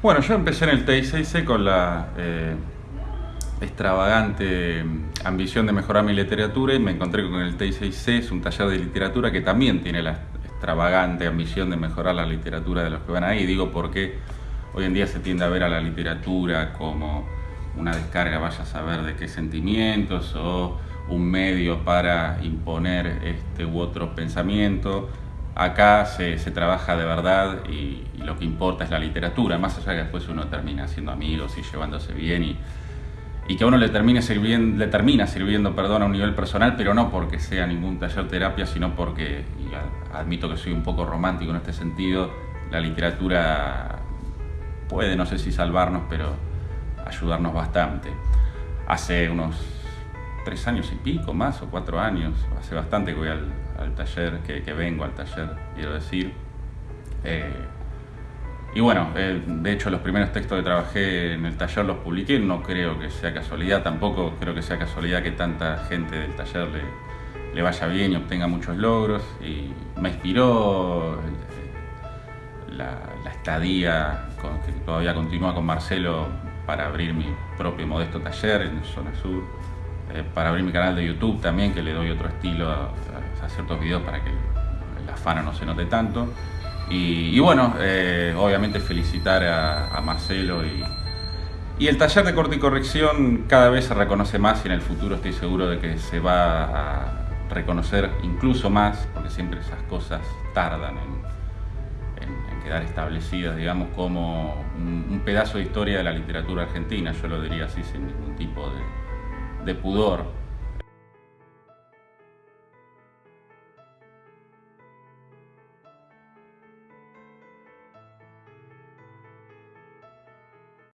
Bueno, yo empecé en el TICC con la eh, extravagante ambición de mejorar mi literatura y me encontré con el TICC, es un taller de literatura que también tiene la extravagante ambición de mejorar la literatura de los que van ahí. Digo porque hoy en día se tiende a ver a la literatura como una descarga, vaya a saber de qué sentimientos o un medio para imponer este u otro pensamiento. Acá se, trabaja de verdad y, lo que importa es la literatura, más allá que después uno termina siendo amigos y llevándose bien y, que a uno le, termine sirviendo, le termina sirviendo perdón, a un nivel personal, pero no porque sea ningún taller terapia, sino porque, admito que soy un poco romántico en este sentido, la literatura puede, no sé si salvarnos, pero ayudarnos bastante. Hace unos tres años y pico más, o cuatro años, hace bastante que voy al, taller, que, vengo al taller, quiero decir. Eh, y bueno, eh, de hecho los primeros textos que trabajé en el taller los publiqué, no creo que sea casualidad, tampoco creo que sea casualidad que tanta gente del taller le, vaya bien y obtenga muchos logros. Y me inspiró eh, la, la estadía que todavía continúa con Marcelo para abrir mi propio modesto taller en Zona Sur, eh, para abrir mi canal de YouTube también, que le doy otro estilo a, ciertos videos para que la fana no se note tanto. Y, bueno, eh, obviamente felicitar a, Marcelo y, el taller de corte y corrección cada vez se reconoce más y en el futuro estoy seguro de que se va a reconocer incluso más, porque siempre esas cosas tardan en, quedar establecidas, digamos, como un, pedazo de historia de la literatura argentina, yo lo diría así sin ningún tipo de, de pudor.